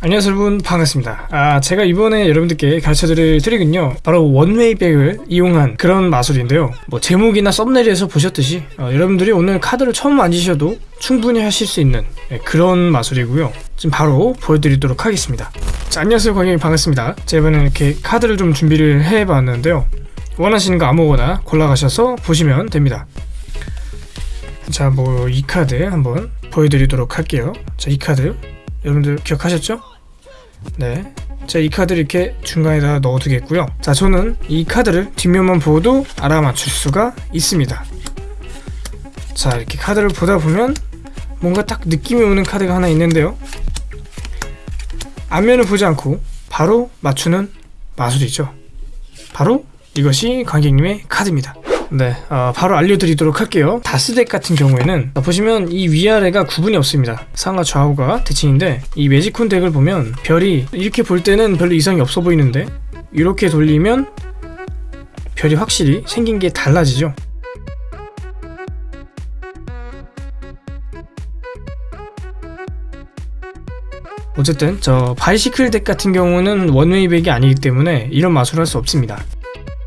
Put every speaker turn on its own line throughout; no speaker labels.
안녕하세요 여러분. 반갑습니다. 아 제가 이번에 여러분들께 가르쳐드릴 트릭은요 바로 원웨이백을 이용한 그런 마술인데요. 뭐 제목이나 썸네일에서 보셨듯이 어, 여러분들이 오늘 카드를 처음 만지셔도 충분히 하실 수 있는 네, 그런 마술이고요. 지금 바로 보여드리도록 하겠습니다. 자 안녕하세요 광영이. 반갑습니다. 제가 이번에 이렇게 카드를 좀 준비를 해봤는데요. 원하시는 거 아무거나 골라가셔서 보시면 됩니다. 자 뭐 이 카드 한번 보여드리도록 할게요. 자 이 카드 여러분들 기억하셨죠? 네. 자, 이 카드를 이렇게 중간에다 넣어두겠고요. 자, 저는 이 카드를 뒷면만 보고도 알아맞출 수가 있습니다. 자, 이렇게 카드를 보다 보면 뭔가 딱 느낌이 오는 카드가 하나 있는데요. 앞면을 보지 않고 바로 맞추는 마술이죠. 바로 이것이 관객님의 카드입니다. 네, 어, 바로 알려드리도록 할게요. 다스덱 같은 경우에는 보시면 이 위아래가 구분이 없습니다. 상하 좌우가 대칭인데 이 매직콘 덱을 보면 별이 이렇게 볼 때는 별로 이상이 없어 보이는데 이렇게 돌리면 별이 확실히 생긴 게 달라지죠. 어쨌든 저 바이시클 덱 같은 경우는 원웨이백이 아니기 때문에 이런 마술을 할 수 없습니다.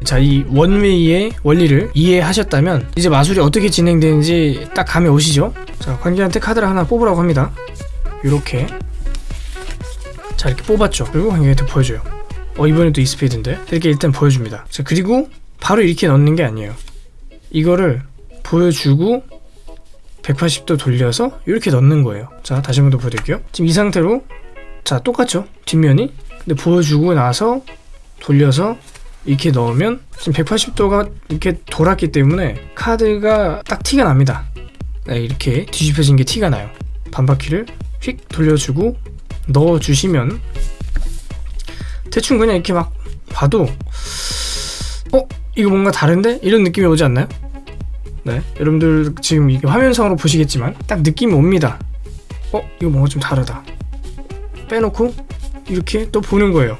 자, 이 원웨이의 원리를 이해하셨다면 이제 마술이 어떻게 진행되는지 딱 감이 오시죠? 자, 관객한테 카드를 하나 뽑으라고 합니다. 이렇게 자, 이렇게 뽑았죠. 그리고 관객한테 보여줘요. 어, 이번엔 또 이스페이드인데? 이렇게 일단 보여줍니다. 자, 그리고 바로 이렇게 넣는 게 아니에요. 이거를 보여주고 180도 돌려서 이렇게 넣는 거예요. 자, 다시 한 번 더 보여드릴게요. 지금 이 상태로 자, 똑같죠? 뒷면이. 근데 보여주고 나서 돌려서 이렇게 넣으면 지금 180도가 이렇게 돌았기 때문에 카드가 딱 티가 납니다. 네, 이렇게 뒤집혀진 게 티가 나요. 반바퀴를 휙 돌려주고 넣어주시면 대충 그냥 이렇게 막 봐도 어? 이거 뭔가 다른데? 이런 느낌이 오지 않나요? 네, 여러분들 지금 이게 화면상으로 보시겠지만 딱 느낌이 옵니다. 어? 이거 뭔가 좀 다르다. 빼놓고 이렇게 또 보는 거예요.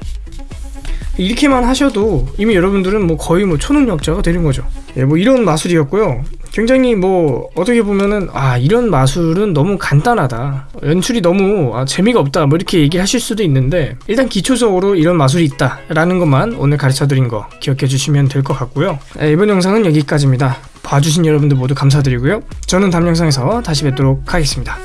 이렇게만 하셔도 이미 여러분들은 뭐 거의 뭐 초능력자가 되는 거죠. 예, 뭐 이런 마술이었고요. 굉장히 뭐 어떻게 보면은 아 이런 마술은 너무 간단하다. 연출이 너무 아, 재미가 없다. 뭐 이렇게 얘기하실 수도 있는데 일단 기초적으로 이런 마술이 있다 라는 것만 오늘 가르쳐 드린 거 기억해 주시면 될 것 같고요. 예, 이번 영상은 여기까지입니다. 봐주신 여러분들 모두 감사드리고요. 저는 다음 영상에서 다시 뵙도록 하겠습니다